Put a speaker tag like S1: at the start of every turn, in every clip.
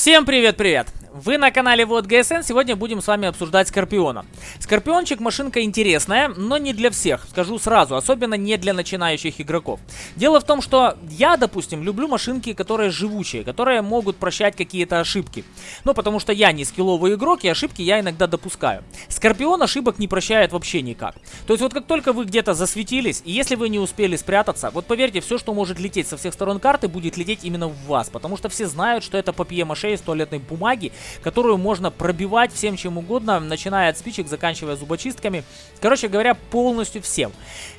S1: Всем привет-привет! Вы на канале Вот ГСН, сегодня будем с вами обсуждать Скорпиона. Скорпиончик машинка интересная, но не для всех, скажу сразу, особенно не для начинающих игроков. Дело в том, что я, допустим, люблю машинки, которые живучие, которые могут прощать какие-то ошибки. Ну, потому что я не скилловый игрок, и ошибки я иногда допускаю. Скорпион ошибок не прощает вообще никак. То есть вот как только вы где-то засветились, и если вы не успели спрятаться, вот поверьте, все, что может лететь со всех сторон карты, будет лететь именно в вас, потому что все знают, что это папье-маше из туалетной бумаги, которую можно пробивать всем чем угодно, начиная от спичек, заканчивая зубочистками. Короче говоря, полностью всем.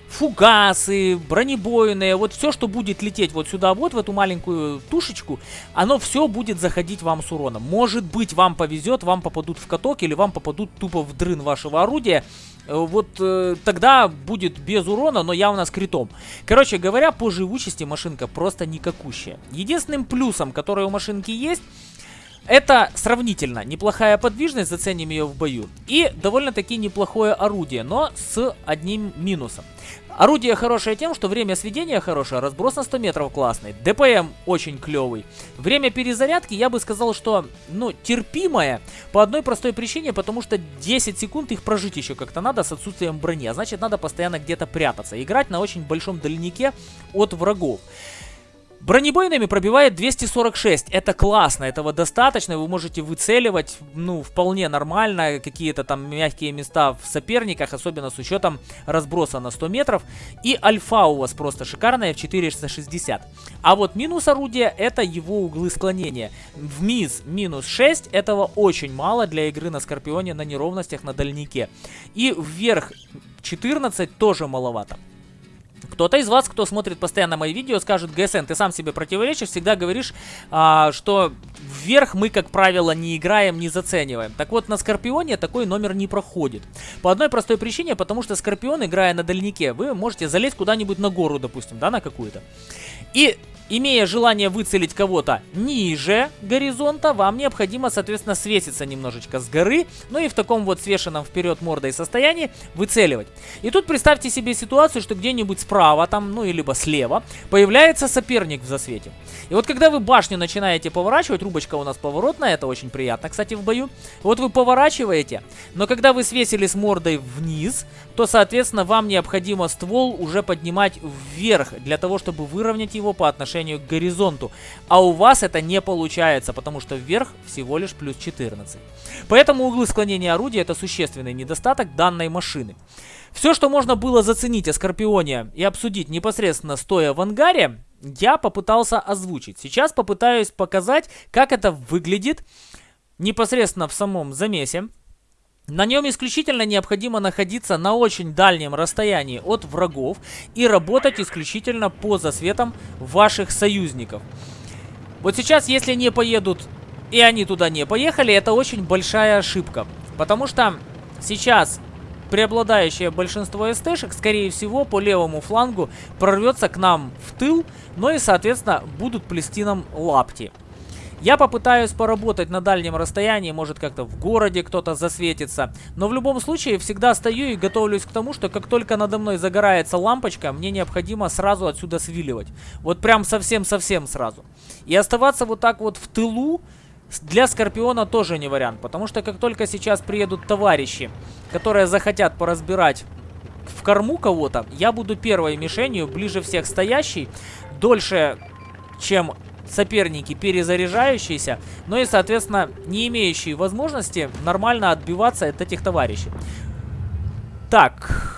S1: Фугасы, бронебойные, вот все, что будет лететь вот сюда, вот в эту маленькую тушечку, оно все будет заходить вам с уроном. Может быть, вам повезет, вам попадут в каток или вам попадут тупо в дрын вашего орудия. Э, вот э, тогда будет без урона, но явно с критом. Короче говоря, по живучести машинка просто никакущая. Единственным плюсом, который у машинки есть, это сравнительно неплохая подвижность, заценим ее в бою. И довольно-таки неплохое орудие, но с одним минусом. Орудие хорошее тем, что время сведения хорошее, разброс на 100 метров классный, ДПМ очень клевый. Время перезарядки, я бы сказал, что, ну, терпимое по одной простой причине, потому что 10 секунд их прожить еще как-то надо с отсутствием брони, а значит надо постоянно где-то прятаться, играть на очень большом дальнике от врагов. Бронебойными пробивает 246. Это классно, этого достаточно. Вы можете выцеливать, ну, вполне нормально какие-то там мягкие места в соперниках, особенно с учетом разброса на 100 метров. И альфа у вас просто шикарная в 460. А вот минус орудия это его углы склонения. В МИЗ минус 6, этого очень мало для игры на Скорпионе на неровностях на дальнике. И вверх 14 тоже маловато. Кто-то из вас, кто смотрит постоянно мои видео, скажет, ГСН, ты сам себе противоречишь, всегда говоришь, а, что вверх мы, как правило, не играем, не зацениваем. Так вот, на Скорпионе такой номер не проходит. По одной простой причине, потому что Скорпион, играя на дальнике, вы можете залезть куда-нибудь на гору, допустим, да, на какую-то. И Имея желание выцелить кого-то ниже горизонта, вам необходимо, соответственно, свеситься немножечко с горы, ну и в таком вот свешенном вперед мордой состоянии выцеливать. И тут представьте себе ситуацию, что где-нибудь справа, там, ну и либо слева, появляется соперник в засвете. И вот когда вы башню начинаете поворачивать, рубочка у нас поворотная, это очень приятно, кстати, в бою. Вот вы поворачиваете, но когда вы свесили с мордой вниз, то, соответственно, вам необходимо ствол уже поднимать вверх, для того, чтобы выровнять его по отношению к горизонту. А у вас это не получается, потому что вверх всего лишь плюс 14. Поэтому углы склонения орудия это существенный недостаток данной машины. Все, что можно было заценить о Скорпионе и обсудить непосредственно стоя в ангаре, я попытался озвучить. Сейчас попытаюсь показать, как это выглядит непосредственно в самом замесе. На нем исключительно необходимо находиться на очень дальнем расстоянии от врагов и работать исключительно по засветам ваших союзников. Вот сейчас, если не поедут и они туда не поехали, это очень большая ошибка. Потому что сейчас преобладающее большинство СТшек, скорее всего, по левому флангу прорвется к нам в тыл, но и, соответственно, будут плести нам лапти. Я попытаюсь поработать на дальнем расстоянии, может как-то в городе кто-то засветится. Но в любом случае всегда стою и готовлюсь к тому, что как только надо мной загорается лампочка, мне необходимо сразу отсюда свиливать. Вот прям совсем-совсем сразу. И оставаться вот так вот в тылу для Скорпиона тоже не вариант. Потому что как только сейчас приедут товарищи, которые захотят поразбирать в корму кого-то, я буду первой мишенью, ближе всех стоящей, дольше, чем соперники перезаряжающиеся, но и, соответственно, не имеющие возможности нормально отбиваться от этих товарищей. Так.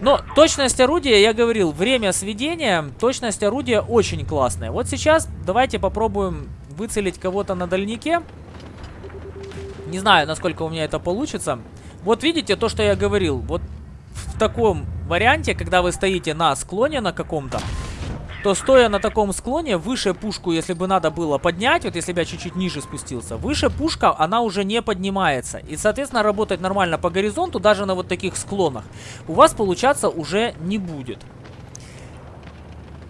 S1: Но точность орудия, я говорил, время сведения, точность орудия очень классная. Вот сейчас давайте попробуем выцелить кого-то на дальнике. Не знаю, насколько у меня это получится. Вот видите то, что я говорил. Вот в таком варианте, когда вы стоите на склоне на каком-то, то стоя на таком склоне, выше пушку, если бы надо было поднять, вот если бы я чуть-чуть ниже спустился, выше пушка, она уже не поднимается. И, соответственно, работать нормально по горизонту, даже на вот таких склонах, у вас получаться уже не будет.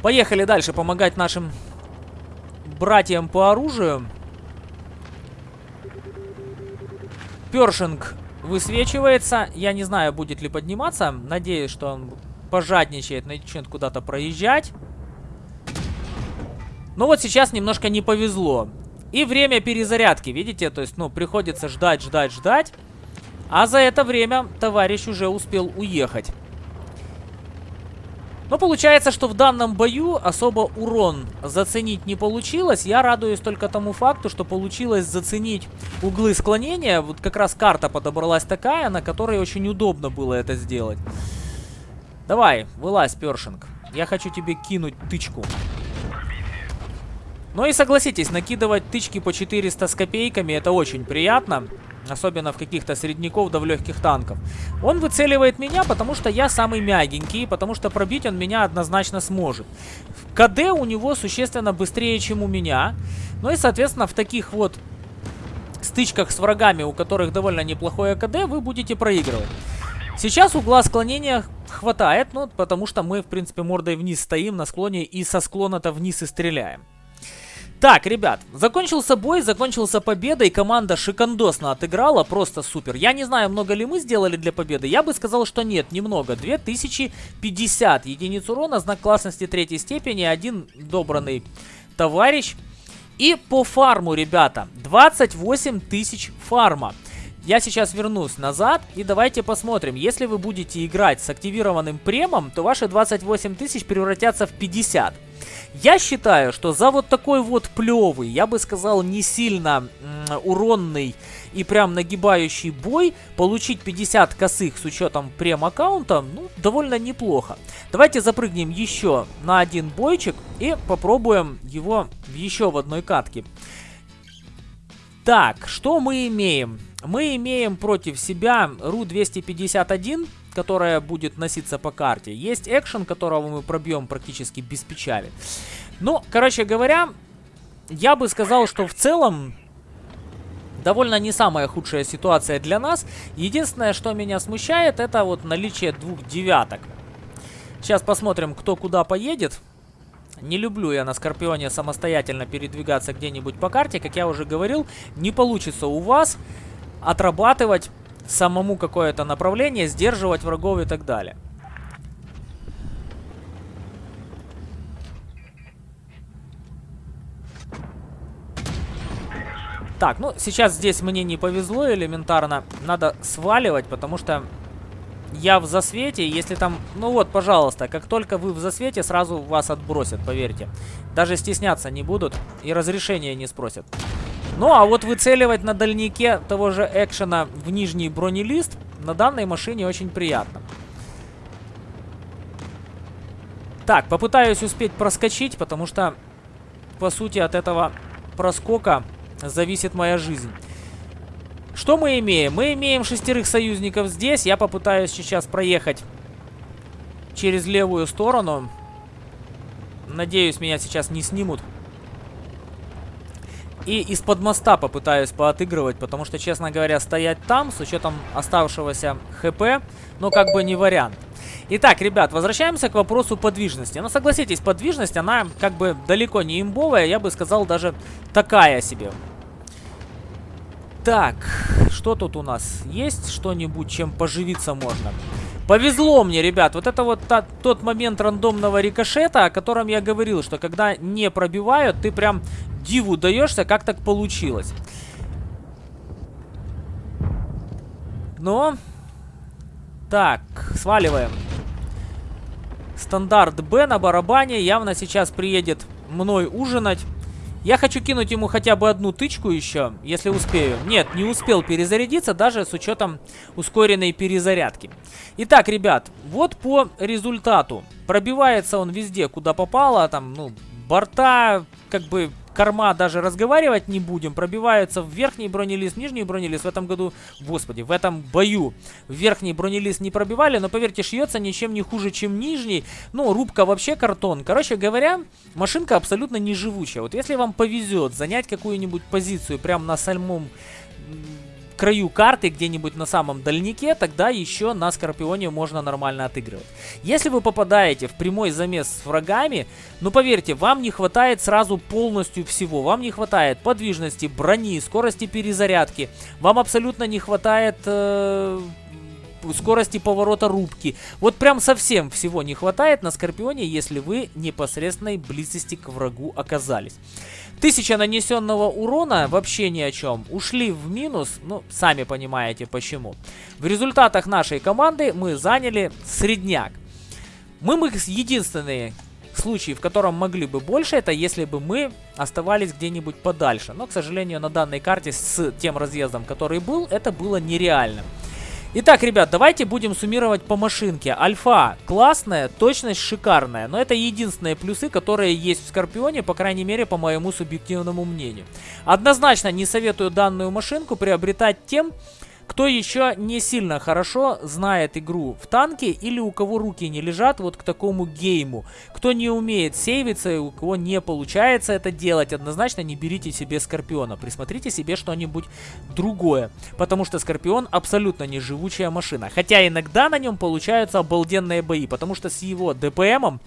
S1: Поехали дальше помогать нашим братьям по оружию. Першинг высвечивается. Я не знаю, будет ли подниматься. Надеюсь, что он пожадничает, начнет куда-то проезжать. Но вот сейчас немножко не повезло. И время перезарядки, видите? То есть, ну, приходится ждать, ждать, ждать. А за это время товарищ уже успел уехать. Но получается, что в данном бою особо урон заценить не получилось. Я радуюсь только тому факту, что получилось заценить углы склонения. Вот как раз карта подобралась такая, на которой очень удобно было это сделать. Давай, вылазь, Першинг. Я хочу тебе кинуть тычку. Ну и согласитесь, накидывать тычки по 400 с копейками это очень приятно. Особенно в каких-то средняков да в легких танков. Он выцеливает меня, потому что я самый мягенький, потому что пробить он меня однозначно сможет. КД у него существенно быстрее, чем у меня. Ну и, соответственно, в таких вот стычках с врагами, у которых довольно неплохое КД, вы будете проигрывать. Сейчас угла склонения хватает, ну, потому что мы, в принципе, мордой вниз стоим на склоне и со склона-то вниз и стреляем. Так, ребят, закончился бой, закончился победой, команда шикандосно отыграла, просто супер. Я не знаю, много ли мы сделали для победы, я бы сказал, что нет, немного. 2050 единиц урона, знак классности третьей степени, один добранный товарищ. И по фарму, ребята, 28 тысяч фарма. Я сейчас вернусь назад и давайте посмотрим. Если вы будете играть с активированным премом, то ваши 28 тысяч превратятся в 50. Я считаю, что за вот такой вот плевый, я бы сказал, не сильно уронный и прям нагибающий бой, получить 50 косых с учетом прем-аккаунта, ну, довольно неплохо. Давайте запрыгнем еще на один бойчик и попробуем его еще в одной катке. Так, что мы имеем? Мы имеем против себя Ру-251, которая будет носиться по карте. Есть экшен, которого мы пробьем практически без печали. Ну, короче говоря, я бы сказал, что в целом довольно не самая худшая ситуация для нас. Единственное, что меня смущает, это вот наличие двух девяток. Сейчас посмотрим, кто куда поедет. Не люблю я на Скорпионе самостоятельно передвигаться где-нибудь по карте. Как я уже говорил, не получится у вас отрабатывать самому какое-то направление, сдерживать врагов и так далее. Так, ну сейчас здесь мне не повезло элементарно. Надо сваливать, потому что я в засвете. Если там... Ну вот, пожалуйста, как только вы в засвете, сразу вас отбросят, поверьте. Даже стесняться не будут и разрешения не спросят. Ну, а вот выцеливать на дальнике того же экшена в нижний бронелист на данной машине очень приятно. Так, попытаюсь успеть проскочить, потому что, по сути, от этого проскока зависит моя жизнь. Что мы имеем? Мы имеем шестерых союзников здесь. Я попытаюсь сейчас проехать через левую сторону. Надеюсь, меня сейчас не снимут. И из-под моста попытаюсь поотыгрывать, потому что, честно говоря, стоять там, с учетом оставшегося хп, ну, как бы не вариант. Итак, ребят, возвращаемся к вопросу подвижности. Ну, согласитесь, подвижность, она как бы далеко не имбовая, я бы сказал, даже такая себе. Так, что тут у нас? Есть что-нибудь, чем поживиться можно? Повезло мне, ребят. Вот это вот та, тот момент рандомного рикошета, о котором я говорил, что когда не пробивают, ты прям диву даешься, как так получилось. Но... Так, сваливаем. Стандарт Б на барабане явно сейчас приедет мной ужинать. Я хочу кинуть ему хотя бы одну тычку еще, если успею. Нет, не успел перезарядиться, даже с учетом ускоренной перезарядки. Итак, ребят, вот по результату. Пробивается он везде, куда попало. Там, ну, борта, как бы корма даже разговаривать не будем. Пробиваются в верхний бронелист, нижний бронелист. В этом году, господи, в этом бою верхний бронелист не пробивали, но поверьте, шьется ничем не хуже, чем нижний. Ну, рубка вообще картон. Короче говоря, машинка абсолютно не живучая. Вот если вам повезет занять какую-нибудь позицию прямо на самом краю карты, где-нибудь на самом дальнике, тогда еще на Скорпионе можно нормально отыгрывать. Если вы попадаете в прямой замес с врагами, ну поверьте, вам не хватает сразу полностью всего. Вам не хватает подвижности, брони, скорости перезарядки. Вам абсолютно не хватает... Э скорости поворота рубки. Вот прям совсем всего не хватает на Скорпионе, если вы непосредственной близости к врагу оказались. Тысяча нанесенного урона вообще ни о чем. Ушли в минус, ну, сами понимаете почему. В результатах нашей команды мы заняли средняк. Мы, мы единственные случаи, в котором могли бы больше, это если бы мы оставались где-нибудь подальше. Но, к сожалению, на данной карте с тем разъездом, который был, это было нереально. Итак, ребят, давайте будем суммировать по машинке. Альфа классная, точность шикарная, но это единственные плюсы, которые есть в Скорпионе, по крайней мере, по моему субъективному мнению. Однозначно не советую данную машинку приобретать тем, кто еще не сильно хорошо знает игру в танке или у кого руки не лежат вот к такому гейму. Кто не умеет сейвиться и у кого не получается это делать, однозначно не берите себе Скорпиона. Присмотрите себе что-нибудь другое. Потому что Скорпион абсолютно не живучая машина. Хотя иногда на нем получаются обалденные бои, потому что с его ДПМом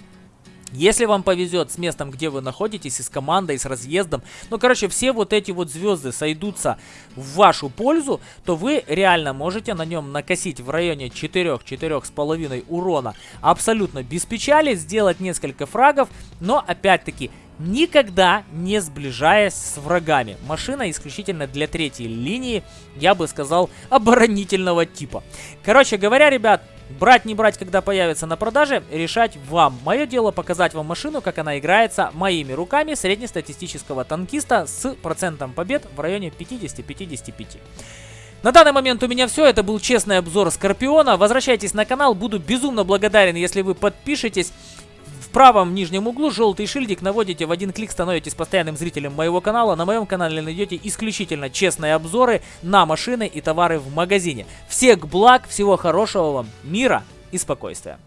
S1: если вам повезет с местом, где вы находитесь, и с командой, и с разъездом, ну, короче, все вот эти вот звезды сойдутся в вашу пользу, то вы реально можете на нем накосить в районе 4-4,5 урона абсолютно без печали, сделать несколько фрагов, но, опять-таки, никогда не сближаясь с врагами. Машина исключительно для третьей линии, я бы сказал, оборонительного типа. Короче говоря, ребят, Брать, не брать, когда появится на продаже, решать вам. Мое дело показать вам машину, как она играется моими руками среднестатистического танкиста с процентом побед в районе 50-55. На данный момент у меня все. Это был честный обзор Скорпиона. Возвращайтесь на канал. Буду безумно благодарен, если вы подпишетесь правом нижнем углу желтый шильдик наводите, в один клик становитесь постоянным зрителем моего канала. На моем канале найдете исключительно честные обзоры на машины и товары в магазине. Всех благ, всего хорошего вам, мира и спокойствия.